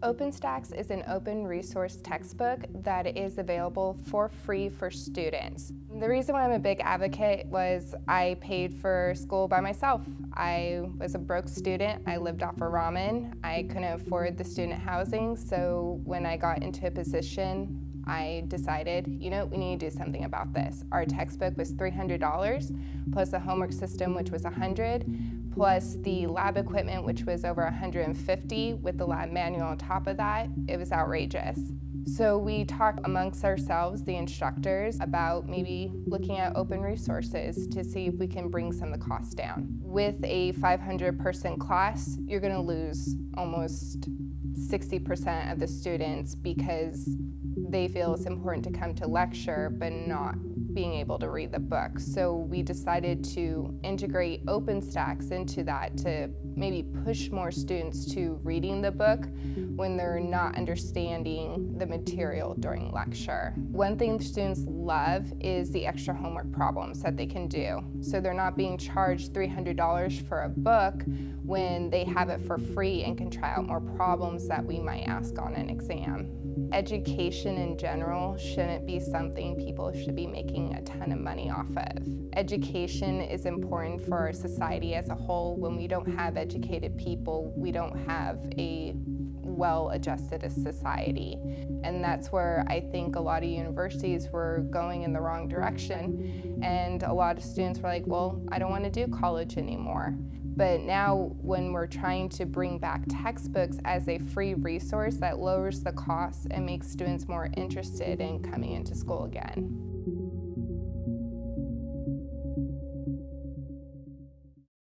OpenStax is an open resource textbook that is available for free for students. The reason why I'm a big advocate was I paid for school by myself. I was a broke student, I lived off of ramen, I couldn't afford the student housing, so when I got into a position I decided, you know, we need to do something about this. Our textbook was $300, plus the homework system, which was 100, plus the lab equipment, which was over 150, with the lab manual on top of that. It was outrageous. So we talk amongst ourselves, the instructors, about maybe looking at open resources to see if we can bring some of the costs down. With a 500 person class, you're gonna lose almost 60% of the students because they feel it's important to come to lecture but not being able to read the book. So we decided to integrate OpenStax into that to maybe push more students to reading the book when they're not understanding the material during lecture. One thing students love is the extra homework problems that they can do. So they're not being charged $300 for a book when they have it for free and can try out more problems that we might ask on an exam. Education in general shouldn't be something people should be making a ton of money off of. Education is important for our society as a whole. When we don't have educated people, we don't have a well-adjusted society. And that's where I think a lot of universities were going in the wrong direction. And a lot of students were like, well, I don't want to do college anymore. But now when we're trying to bring back textbooks as a free resource that lowers the costs and makes students more interested in coming into school again.